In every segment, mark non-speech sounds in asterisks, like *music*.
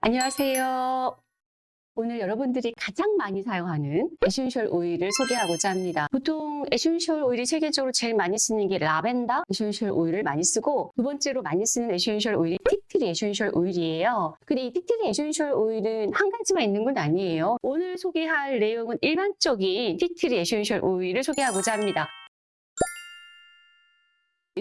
안녕하세요. 오늘 여러분들이 가장 많이 사용하는 에센셜 오일을 소개하고자 합니다. 보통 에센셜 오일이 세계적으로 제일 많이 쓰는 게 라벤더 에센셜 오일을 많이 쓰고 두 번째로 많이 쓰는 에센셜 오일이 티트리 에센셜 오일이에요. 근데 이 티트리 에센셜 오일은 한 가지만 있는 건 아니에요. 오늘 소개할 내용은 일반적인 티트리 에센셜 오일을 소개하고자 합니다.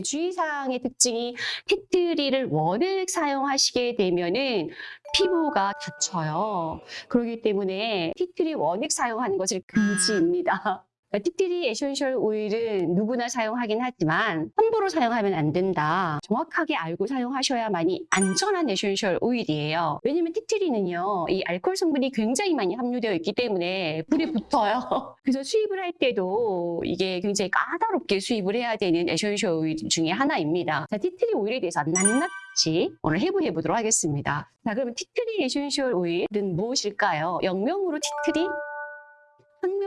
주의사항의 특징이 티트리를 원액 사용하시게 되면은 피부가 다쳐요. 그렇기 때문에 티트리 원액 사용하는 것을 금지입니다. 티트리 에센셜 오일은 누구나 사용하긴 하지만 함부로 사용하면 안 된다. 정확하게 알고 사용하셔야만이 안전한 에센셜 오일이에요. 왜냐면 티트리는요, 이 알코올 성분이 굉장히 많이 함유되어 있기 때문에 불이 붙어요. *laughs* 그래서 수입을 할 때도 이게 굉장히 까다롭게 수입을 해야 되는 에센셜 오일 중에 하나입니다. 자, 티트리 오일에 대해서 낱낱이 오늘 해부해 보도록 하겠습니다. 자, 그러면 티트리 에센셜 오일은 무엇일까요? 영명으로 티트리?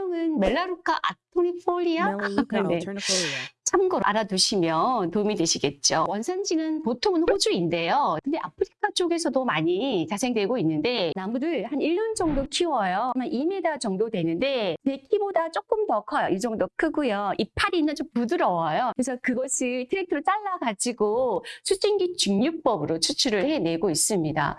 학명은 멜라루카 아토니폴리아? 네. 참고로 알아두시면 도움이 되시겠죠. 원산지는 보통은 호주인데요. 근데 아프리카 쪽에서도 많이 자생되고 있는데 나무를 한 1년 정도 키워요. 아마 2m 정도 되는데 내 키보다 조금 더 커요. 이 정도 크고요. 이파리는 좀 부드러워요. 그래서 그것을 트랙터로 잘라가지고 수증기 증류법으로 추출을 해내고 있습니다.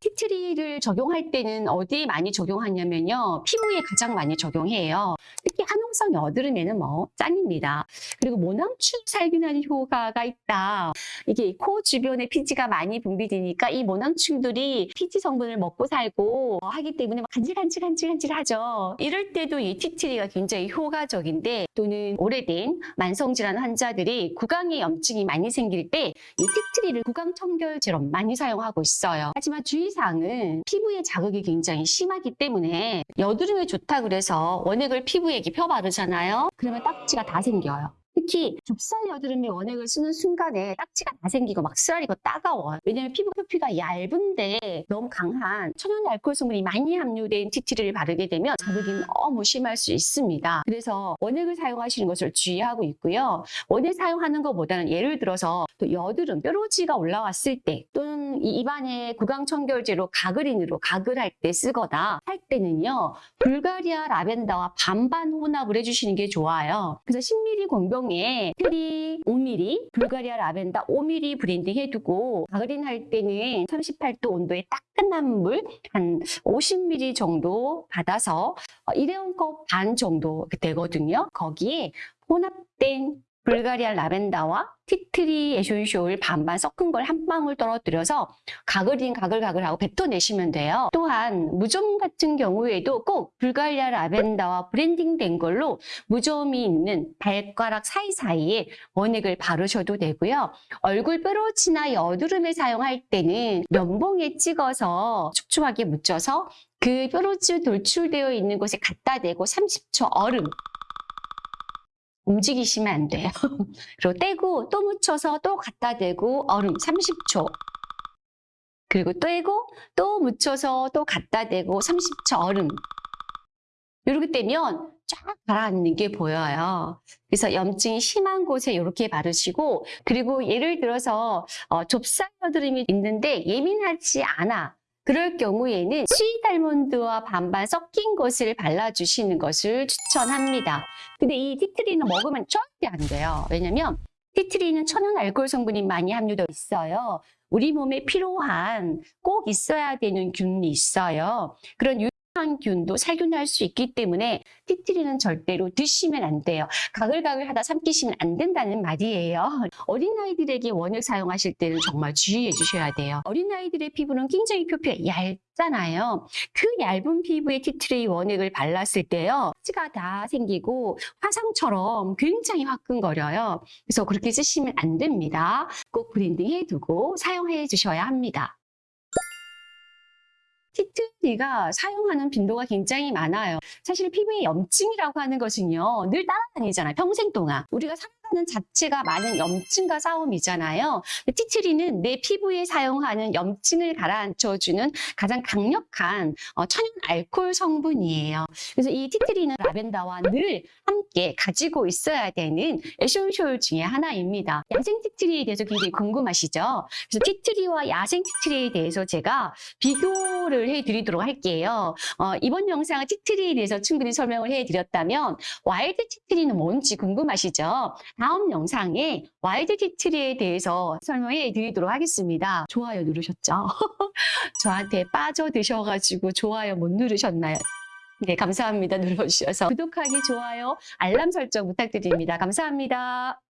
티트리를 적용할 때는 어디에 많이 적용하냐면요. 피부에 가장 많이 적용해요. 특히 한홍성 여드름에는 뭐 짱입니다. 그리고 모낭충 살균하는 효과가 있다. 이게 코 주변에 피지가 많이 분비되니까 이 모낭충들이 피지 성분을 먹고 살고 하기 때문에 막 간질간질간질간질하죠. 이럴 때도 이 티트리가 굉장히 효과적인데 또는 오래된 만성질환 환자들이 구강에 염증이 많이 생길 때 이 티트리를 구강 청결제로 많이 사용하고 있어요. 하지만 주의 사항은 피부에 자극이 굉장히 심하기 때문에 여드름에 좋다 그래서 원액을 피부에 이렇게 펴 바르잖아요. 그러면 딱지가 다 생겨요. 특히 좁쌀 여드름에 원액을 쓰는 순간에 딱지가 다 생기고 막 쓰라리고 따가워요. 왜냐면 피부 표피가 얇은데 너무 강한 천연 알코올 성분이 많이 함유된 티트리를 바르게 되면 자극이 너무 심할 수 있습니다. 그래서 원액을 사용하시는 것을 주의하고 있고요. 원액 사용하는 것보다는 예를 들어서 또 여드름, 뾰루지가 올라왔을 때 또는 이 입안에 구강 청결제로 가그린으로 가글 할 때 쓰거나 할 때는요. 불가리아 라벤더와 반반 혼합을 해주시는 게 좋아요. 그래서 10ml 공병에 티트리 5ml, 불가리아 라벤더 5ml blending 해두고 가그린 할 때는 38도 온도에 따끈한 물 한 50ml 정도 받아서 어, 일회용 컵 반 정도 되거든요. 거기에 혼합된 불가리아 라벤더와 티트리 에센셜 오일 반반 섞은 걸 한 방울 떨어뜨려서 가글인 가글가글하고 뱉어내시면 돼요. 또한 무좀 같은 경우에도 꼭 불가리아 라벤더와 blending된 걸로 무좀이 있는 발가락 사이사이에 원액을 바르셔도 되고요. 얼굴 뾰루지나 여드름에 사용할 때는 면봉에 찍어서 촉촉하게 묻혀서 그 뾰루지 돌출되어 있는 곳에 갖다 대고 30초 얼음 움직이시면 안 돼요. *laughs* 그리고 떼고 또 묻혀서 또 갖다 대고 얼음 30초. 그리고 떼고 또 묻혀서 또 갖다 대고 30초 얼음. 이렇게 되면 쫙 가라앉는 게 보여요. 그래서 염증이 심한 곳에 이렇게 바르시고 그리고 예를 들어서 어, 좁쌀 여드름이 있는데 예민하지 않아. 그럴 경우에는 sweet almond와 반반 섞인 것을 발라주시는 것을 추천합니다. 근데 이 티트리는 먹으면 절대 안 돼요. 왜냐면 티트리는 천연 알코올 성분이 많이 함유되어 있어요. 우리 몸에 필요한 꼭 있어야 되는 균이 있어요. 그런 유효한 균도 살균할 수 있기 때문에 티트리는 절대로 드시면 안 돼요. 가글가글 하다 삼키시면 안 된다는 말이에요. 어린아이들에게 원액 사용하실 때는 정말 주의해 주셔야 돼요. 어린아이들의 피부는 굉장히 표피가 얇잖아요. 그 얇은 피부에 티트리 원액을 발랐을 때요. 티가 다 생기고 화상처럼 굉장히 화끈거려요. 그래서 그렇게 쓰시면 안 됩니다. 꼭 blending 해두고 사용해 주셔야 합니다. 티트리가 사용하는 빈도가 굉장히 많아요. 사실 피부에 염증이라고 하는 것은요, 늘 따라다니잖아요. 평생 동안. 우리가 피부라는 자체가 많은 염증과 싸움이잖아요. 티트리는 내 피부에 사용하는 염증을 가라앉혀주는 가장 강력한 어, 천연 알코올 성분이에요. 그래서 이 티트리는 라벤더와 늘 함께 가지고 있어야 되는 에센셜 중에 하나입니다. 야생 티트리에 대해서 굉장히 궁금하시죠? 그래서 티트리와 야생 티트리에 대해서 제가 비교를 해드리도록 할게요. 어, 이번 영상은 티트리에 대해서 충분히 설명을 해드렸다면 wild 티트리는 뭔지 궁금하시죠? 다음 영상에 wild 티트리에 대해서 설명해 드리도록 하겠습니다. 좋아요 누르셨죠? *laughs* 저한테 빠져드셔가지고 좋아요 못 누르셨나요? 네, 감사합니다. *laughs* 눌러주셔서 구독하기, 좋아요, 알람 설정 부탁드립니다. 감사합니다.